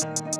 Thank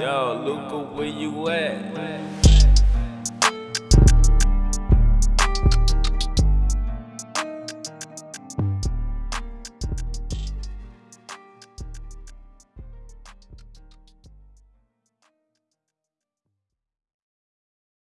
Yo, Luca, where you at?